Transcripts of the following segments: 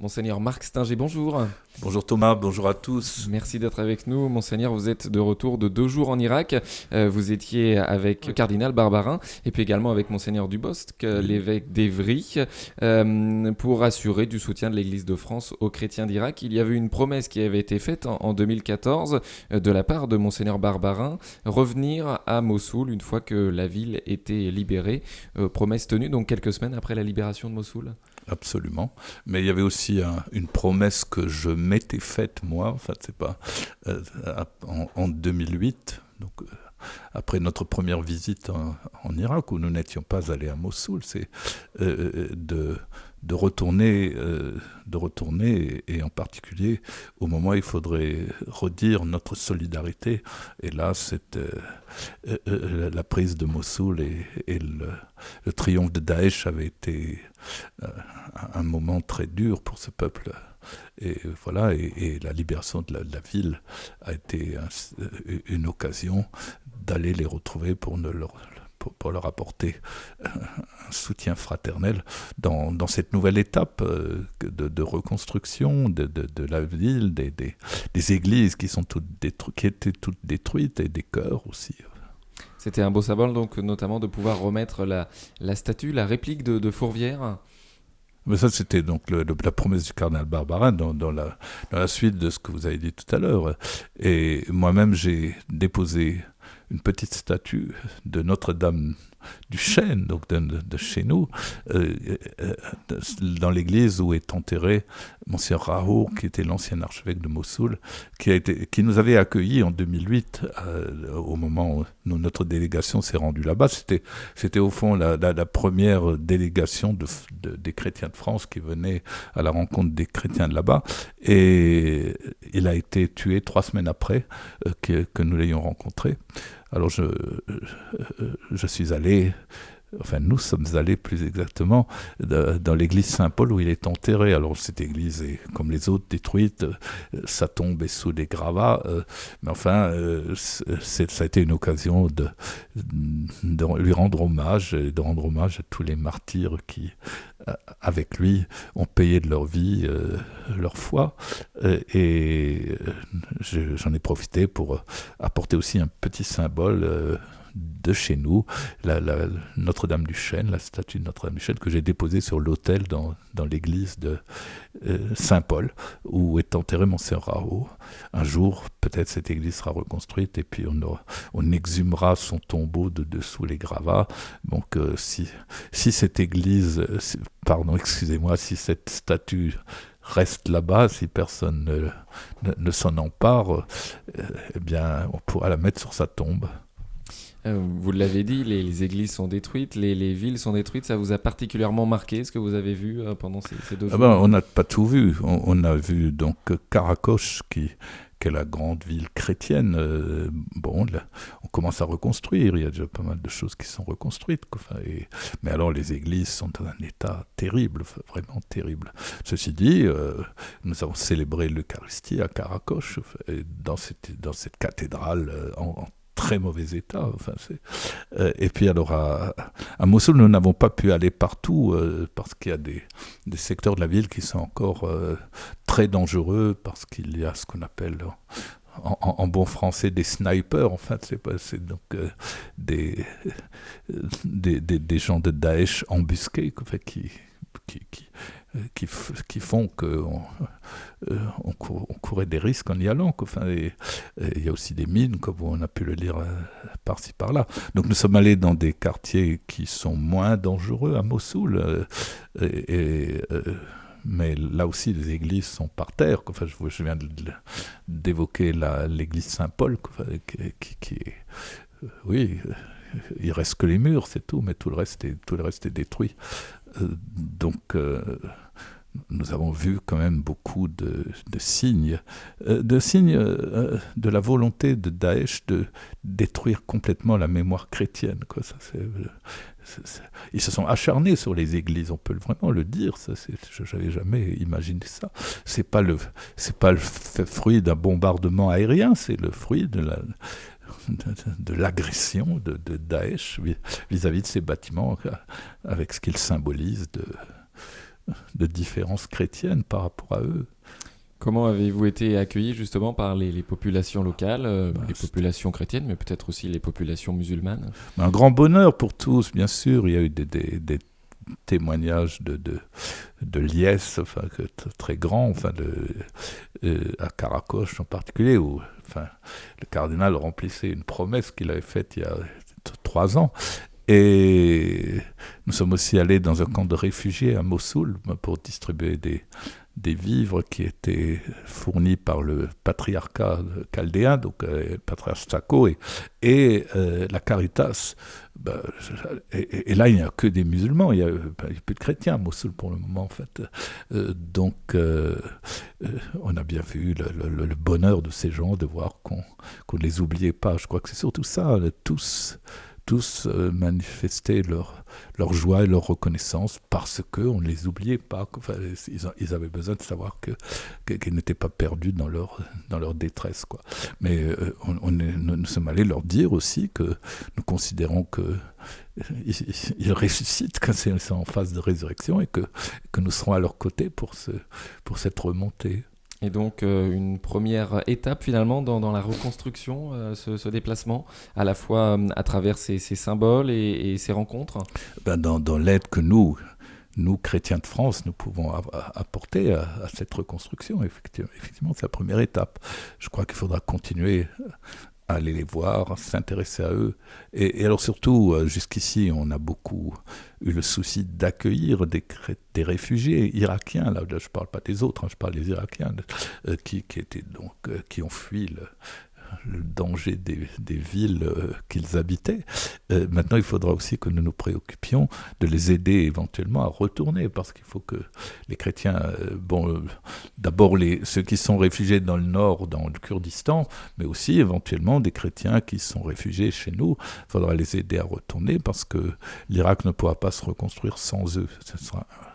Monseigneur Marc Stinger, bonjour. Bonjour Thomas, bonjour à tous. Merci d'être avec nous. Monseigneur, vous êtes de retour de deux jours en Irak. Euh, vous étiez avec le cardinal Barbarin et puis également avec Monseigneur Dubosc, l'évêque d'Evry, euh, pour assurer du soutien de l'Église de France aux chrétiens d'Irak. Il y avait une promesse qui avait été faite en, 2014 euh, de la part de Monseigneur Barbarin, revenir à Mossoul une fois que la ville était libérée. promesse tenue donc quelques semaines après la libération de Mossoul absolument. Mais il y avait aussi une promesse que je m'étais faite moi, en c'est pas euh, en, 2008, donc euh, après notre première visite en, Irak où nous n'étions pas allés à Mossoul, c'est euh, de de retourner, de retourner, et, en particulier au moment où il faudrait redire notre solidarité. Et là, c'était la prise de Mossoul et, le, le, triomphe de Daesh avait été un moment très dur pour ce peuple. Et voilà, et, la libération de la, ville a été une occasion d'aller les retrouver pour, ne leur, pour, leur apporter un soutien fraternel dans, dans cette nouvelle étape euh, de, reconstruction de, de, la ville, des, des, des églises qui, sont toutes qui étaient toutes détruites et des cœurs aussi. C'était un beau symbole, donc, notamment de pouvoir remettre la, la statue, la réplique de, Fourvière mais ça, c'était donc la promesse du cardinal Barbarin dans, la, suite de ce que vous avez dit tout à l'heure. Et moi-même, j'ai déposé une petite statue de Notre-Dame du Chêne, donc de, chez nous, euh, euh, dans l'église où est enterré Monsieur Raoult, qui était l'ancien archevêque de Mossoul, qui, a été, qui nous avait accueillis en 2008, euh, au moment où notre délégation s'est rendue là-bas. C'était, c'était au fond la, première délégation de, des chrétiens de France qui venait à la rencontre des chrétiens de là-bas. Et il a été tué trois semaines après que nous l'ayons rencontré. Alors je, je suis allé enfin nous sommes allés plus exactement dans l'église Saint-Paul où il est enterré. Alors cette église est comme les autres détruite, sa tombe est sous des gravats, euh, mais enfin euh, ça a été une occasion de, de, lui rendre hommage et de rendre hommage à tous les martyrs qui euh, avec lui ont payé de leur vie leur foi. Et j'en ai profité pour apporter aussi un petit symbole de chez nous, la, Notre-Dame du Chêne, la statue de Notre-Dame du Chêne que j'ai déposée sur l'autel dans, l'église de euh, Saint-Paul, où est enterré Monseigneur Raoult. Un jour, peut-être cette église sera reconstruite et puis on, on exhumera son tombeau de dessous les gravats. Donc euh, si, cette église, euh, pardon, excusez-moi, si cette statue reste là-bas, si personne ne, ne, s'en empare, eh bien, on pourra la mettre sur sa tombe. Euh, vous l'avez dit, les, églises sont détruites, les, villes sont détruites. Ça vous a particulièrement marqué ce que vous avez vu euh, pendant ces, deux ah jours ben, On n'a pas tout vu. On, a vu donc Karakosh, qui, est la grande ville chrétienne. Euh, bon, on commence à reconstruire. Il y a déjà pas mal de choses qui sont reconstruites. mais alors, les églises sont dans un état terrible, vraiment terrible. Ceci dit, nous avons célébré l'Eucharistie à Karakosh, dans cette, dans cette cathédrale en, en très mauvais état. Enfin, euh, et puis alors à, à, Mossoul, nous n'avons pas pu aller partout euh, parce qu'il y a des, des, secteurs de la ville qui sont encore euh, très dangereux parce qu'il y a ce qu'on appelle en, bon français des snipers, en fait, c'est pas, c'est donc des, des, des, gens de Daesh embusqués, qui, qui, qui, font qu'on euh, courait des risques en y allant. Enfin, il y a aussi des mines, comme on a pu le lire euh, par-ci par-là. Donc nous sommes allés dans des quartiers qui sont moins dangereux à Mossoul. Euh, mais là aussi, les églises sont par terre. Enfin, je, viens d'évoquer l'église Saint-Paul, qui, qui, oui, il reste que les murs, c'est tout, mais tout le reste est, tout le reste est détruit. Donc, nous avons vu quand même beaucoup de, signes, de signes euh, euh, de la volonté de Daesh de détruire complètement la mémoire chrétienne. Ils se sont acharnés sur les églises, on peut vraiment le dire. Je n'avais jamais imaginé ça. C'est pas pas le fruit d'un bombardement aérien, c'est le fruit de la, de, l'agression de, de, Daesh vis-à-vis -vis de ces bâtiments, avec ce qu'ils symbolisent de de différences chrétiennes par rapport à eux. Comment avez-vous été accueilli justement par les, populations locales, euh, bah, les populations chrétiennes, mais peut-être aussi les populations musulmanes? Un grand bonheur pour tous, bien sûr. Il y a eu des, témoignages de, de, liesse enfin, très grands, enfin, euh, à Caracoche en particulier, où enfin, le cardinal remplissait une promesse qu'il avait faite il y a trois ans. Et nous sommes aussi allés dans un camp de réfugiés à Mossoul pour distribuer des, vivres qui étaient fournis par le patriarcat chaldéen, donc euh, patriarche Sako, et, euh, la Caritas. Ben, et, là, il n'y a que des musulmans, il n'y a, ben, a, plus de chrétiens à Mossoul pour le moment, en fait. Euh, donc, on a bien vu le, le, bonheur de ces gens, de voir qu'on ne les oubliait pas. Je crois que c'est surtout ça, tous tous euh, manifestaient leur, leur joie et leur reconnaissance parce qu'on ne les oubliait pas. Enfin, ils, avaient besoin de savoir qu'ils que, n'étaient pas perdus dans leur, dans leur détresse. Quoi. Mais euh, on, nous sommes allés leur dire aussi que nous considérons que ils, ressuscitent quand c'est en phase de résurrection et que, que nous serons à leur côté pour, ce, pour cette remontée. Et donc euh, une première étape finalement dans, la reconstruction, euh, ce, déplacement, à la fois euh, à travers ces, symboles et, ces rencontres ben Dans, l'aide que nous, nous, chrétiens de France, nous pouvons apporter à, cette reconstruction, effectivement, effectivement c'est la première étape. Je crois qu'il faudra continuer aller les voir, s'intéresser à eux. Et, alors surtout, euh, jusqu'ici, on a beaucoup eu le souci d'accueillir des, des, réfugiés irakiens. Là, je ne parle pas des autres, hein, je parle des Irakiens euh, qui, étaient donc, euh, qui ont fui le, le danger des, villes euh, qu'ils habitaient. Euh, maintenant, il faudra aussi que nous nous préoccupions de les aider éventuellement à retourner, parce qu'il faut que les chrétiens, euh, bon, d'abord ceux qui sont réfugiés dans le nord, dans le Kurdistan, mais aussi éventuellement des chrétiens qui sont réfugiés chez nous, il faudra les aider à retourner, parce que l'Irak ne pourra pas se reconstruire sans eux.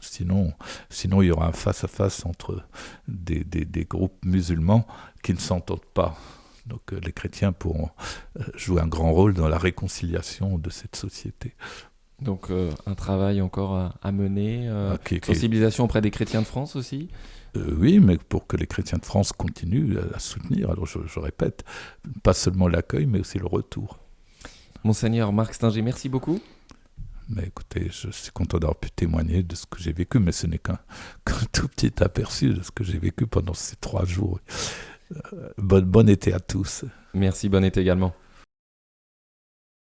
sinon, sinon, il y aura un face-à-face entre des, des groupes musulmans qui ne s'entendent pas. Donc euh, les chrétiens pourront euh, jouer un grand rôle dans la réconciliation de cette société. Donc euh, un travail encore à, mener, sensibilisation auprès des chrétiens de France aussi? Oui, mais pour que les chrétiens de France continuent à, soutenir, alors je, répète, pas seulement l'accueil, mais aussi le retour. Monseigneur Marc Stinger, merci beaucoup. Mais écoutez, je suis content d'avoir pu témoigner de ce que j'ai vécu, mais ce n'est qu'un tout petit aperçu de ce que j'ai vécu pendant ces trois jours. Bon, été à tous. Merci, bon été également.